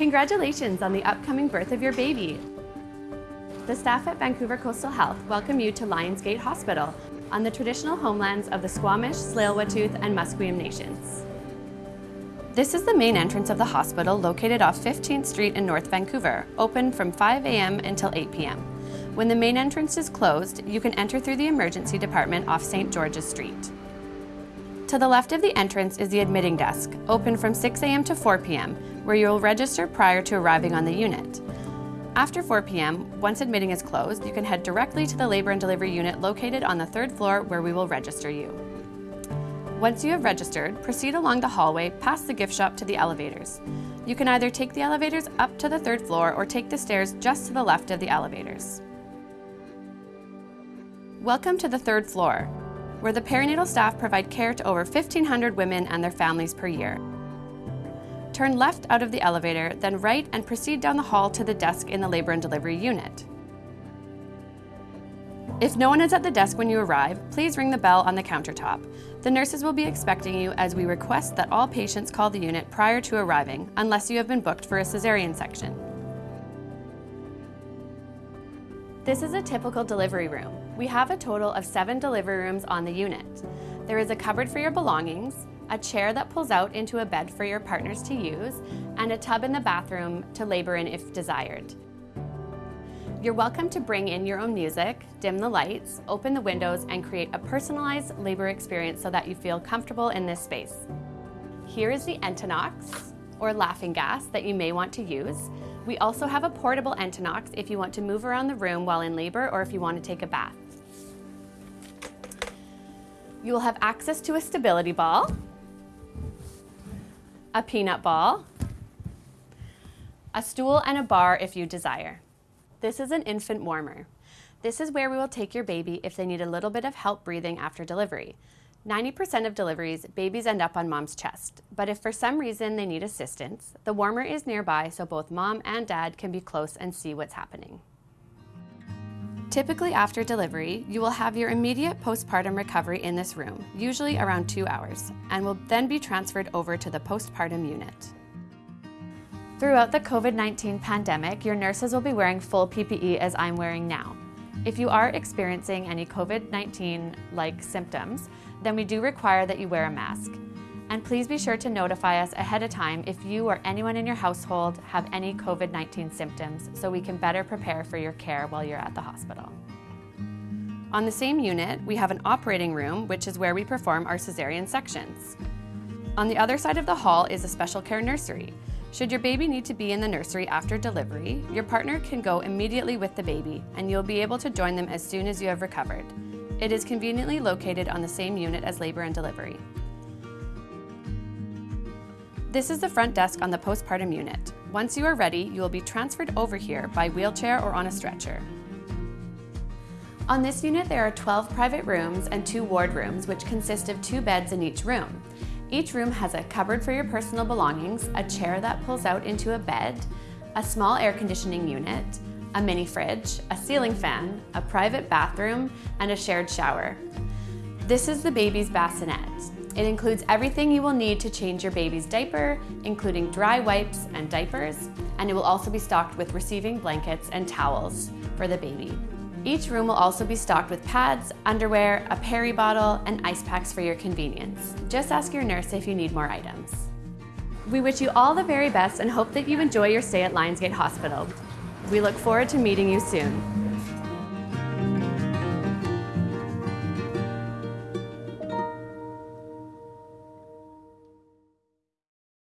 Congratulations on the upcoming birth of your baby. The staff at Vancouver Coastal Health welcome you to Lions Gate Hospital on the traditional homelands of the Squamish, Tsleil-Waututh, and Musqueam nations. This is the main entrance of the hospital located off 15th Street in North Vancouver, open from 5 a.m. until 8 p.m. When the main entrance is closed, you can enter through the emergency department off St. George's Street. To the left of the entrance is the admitting desk, open from 6 a.m. to 4 p.m., where you will register prior to arriving on the unit. After 4 p.m., once admitting is closed, you can head directly to the labor and delivery unit located on the third floor where we will register you. Once you have registered, proceed along the hallway past the gift shop to the elevators. You can either take the elevators up to the third floor or take the stairs just to the left of the elevators. Welcome to the third floor, where the perinatal staff provide care to over 1,500 women and their families per year. Turn left out of the elevator, then right and proceed down the hall to the desk in the labor and delivery unit. If no one is at the desk when you arrive, please ring the bell on the countertop. The nurses will be expecting you as we request that all patients call the unit prior to arriving, unless you have been booked for a cesarean section. This is a typical delivery room. We have a total of seven delivery rooms on the unit. There is a cupboard for your belongings, a chair that pulls out into a bed for your partners to use, and a tub in the bathroom to labor in if desired. You're welcome to bring in your own music, dim the lights, open the windows, and create a personalized labor experience so that you feel comfortable in this space. Here is the Entonox, or laughing gas, that you may want to use. We also have a portable Entonox if you want to move around the room while in labor or if you want to take a bath. You will have access to a stability ball, a peanut ball, a stool and a bar if you desire. This is an infant warmer. This is where we will take your baby if they need a little bit of help breathing after delivery. 90% of deliveries, babies end up on mom's chest, but if for some reason they need assistance, the warmer is nearby so both mom and dad can be close and see what's happening. Typically after delivery, you will have your immediate postpartum recovery in this room, usually around two hours, and will then be transferred over to the postpartum unit. Throughout the COVID-19 pandemic, your nurses will be wearing full PPE as I'm wearing now. If you are experiencing any COVID-19-like symptoms, then we do require that you wear a mask. And please be sure to notify us ahead of time if you or anyone in your household have any COVID-19 symptoms so we can better prepare for your care while you're at the hospital. On the same unit, we have an operating room, which is where we perform our cesarean sections. On the other side of the hall is a special care nursery, should your baby need to be in the nursery after delivery, your partner can go immediately with the baby and you'll be able to join them as soon as you have recovered. It is conveniently located on the same unit as labor and delivery. This is the front desk on the postpartum unit. Once you are ready, you will be transferred over here by wheelchair or on a stretcher. On this unit, there are 12 private rooms and two ward rooms, which consist of two beds in each room. Each room has a cupboard for your personal belongings, a chair that pulls out into a bed, a small air conditioning unit, a mini fridge, a ceiling fan, a private bathroom, and a shared shower. This is the baby's bassinet. It includes everything you will need to change your baby's diaper, including dry wipes and diapers, and it will also be stocked with receiving blankets and towels for the baby. Each room will also be stocked with pads, underwear, a peri bottle, and ice packs for your convenience. Just ask your nurse if you need more items. We wish you all the very best and hope that you enjoy your stay at Lions Gate Hospital. We look forward to meeting you soon.